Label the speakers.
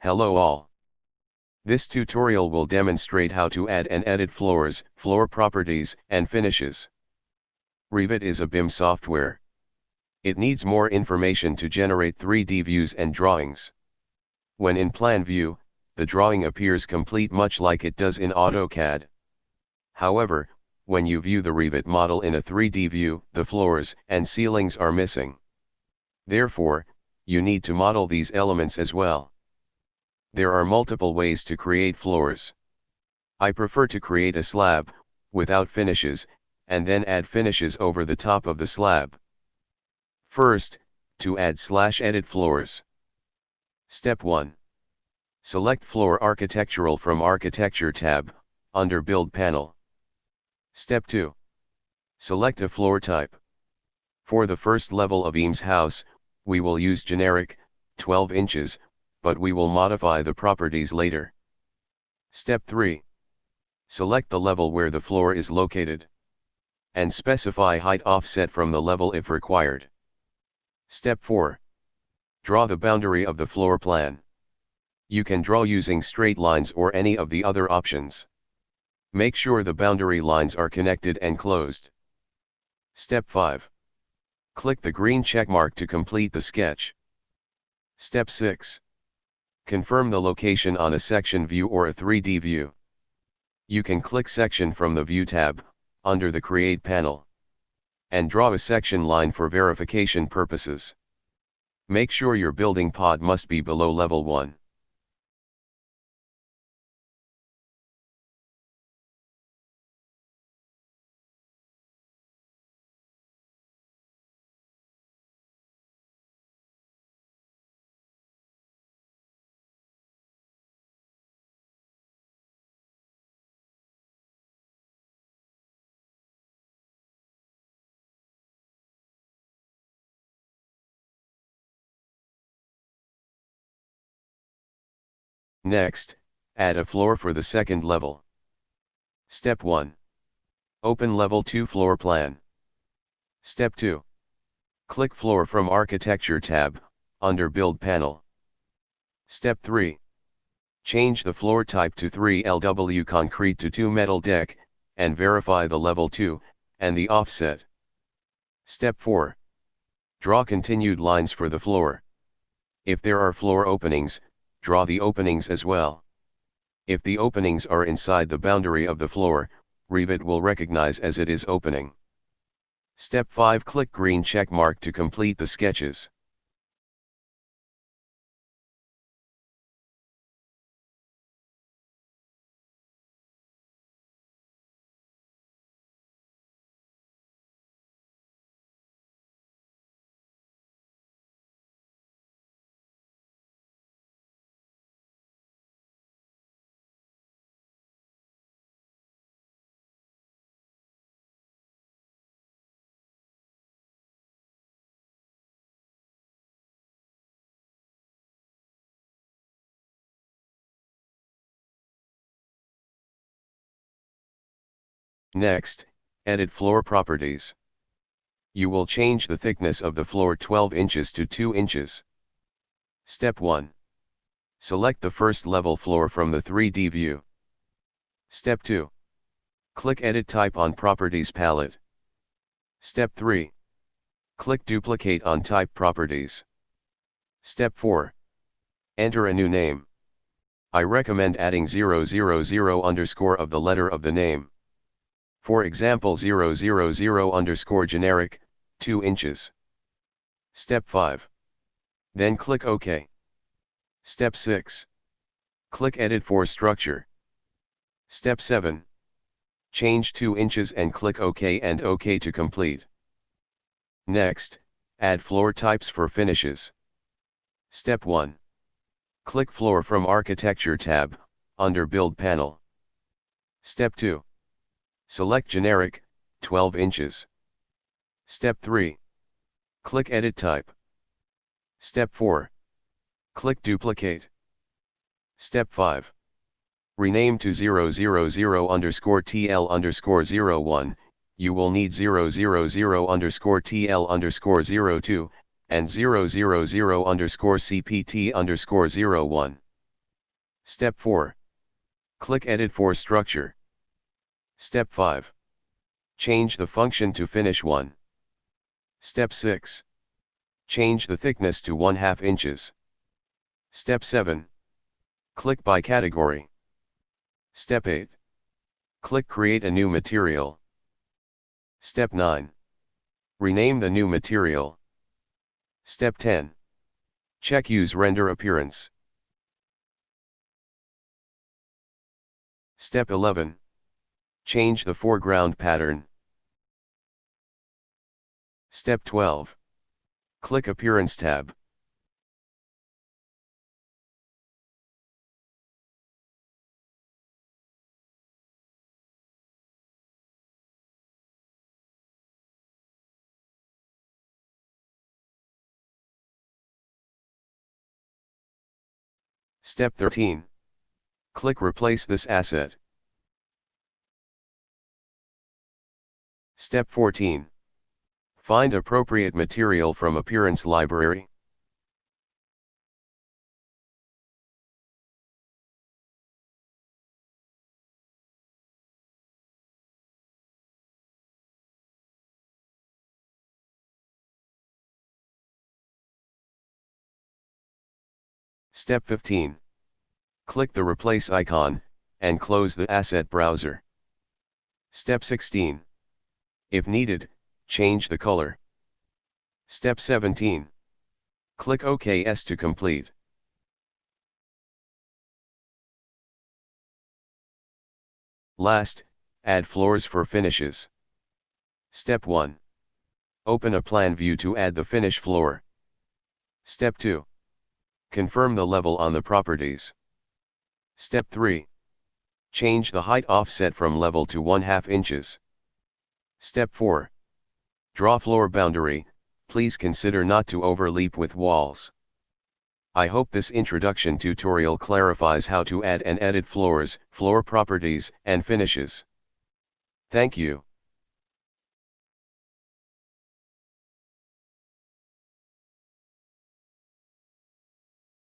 Speaker 1: Hello all. This tutorial will demonstrate how to add and edit floors, floor properties, and finishes. Revit is a BIM software. It needs more information to generate 3D views and drawings. When in plan view, the drawing appears complete much like it does in AutoCAD. However, when you view the Revit model in a 3D view, the floors and ceilings are missing. Therefore, you need to model these elements as well. There are multiple ways to create floors. I prefer to create a slab, without finishes, and then add finishes over the top of the slab. First, to add slash edit floors. Step 1. Select floor architectural from architecture tab, under build panel. Step 2. Select a floor type. For the first level of Eames house, we will use generic, 12 inches, but we will modify the properties later. Step 3. Select the level where the floor is located. And specify height offset from the level if required. Step 4. Draw the boundary of the floor plan. You can draw using straight lines or any of the other options. Make sure the boundary lines are connected and closed. Step 5. Click the green checkmark to complete the sketch. Step 6. Confirm the location on a section view or a 3D view. You can click Section from the View tab, under the Create panel and draw a section line for verification purposes. Make sure your building pad must be below level 1. Next, add a floor for the second level. Step 1. Open Level 2 floor plan. Step 2. Click Floor from Architecture tab, under Build panel. Step 3. Change the floor type to 3LW concrete to 2 metal deck, and verify the level 2, and the offset. Step 4. Draw continued lines for the floor. If there are floor openings, draw the openings as well. If the openings are inside the boundary of the floor, Revit will recognize as it is opening. Step 5 Click green check mark to complete the sketches. Next, edit floor properties. You will change the thickness of the floor 12 inches to 2 inches. Step 1. Select the first level floor from the 3D view. Step 2. Click Edit Type on Properties palette. Step 3. Click Duplicate on Type Properties. Step 4. Enter a new name. I recommend adding 000 underscore of the letter of the name. For example 000 underscore generic, 2 inches. Step 5. Then click OK. Step 6. Click Edit for Structure. Step 7. Change 2 inches and click OK and OK to complete. Next, add floor types for finishes. Step 1. Click Floor from Architecture tab, under Build panel. Step 2. Select Generic, 12 inches. Step 3. Click Edit Type. Step 4. Click Duplicate. Step 5. Rename to 000 underscore TL underscore 01, you will need 000 underscore TL underscore 02, and 000 underscore CPT underscore 01. Step 4. Click Edit for Structure. Step 5. Change the function to Finish 1. Step 6. Change the thickness to 1 2 inches. Step 7. Click by category. Step 8. Click Create a new material. Step 9. Rename the new material. Step 10. Check Use Render Appearance. Step 11. Change the foreground pattern. Step 12. Click Appearance tab. Step 13. Click Replace this asset. Step 14. Find appropriate material from Appearance Library. Step 15. Click the Replace icon, and close the Asset Browser. Step 16. If needed, change the color. Step 17. Click OKS to complete. Last, add floors for finishes. Step 1. Open a plan view to add the finish floor. Step 2. Confirm the level on the properties. Step 3. Change the height offset from level to 1 2 inches. Step 4. Draw floor boundary, please consider not to overleap with walls. I hope this introduction tutorial clarifies how to add and edit floors, floor properties, and finishes. Thank you.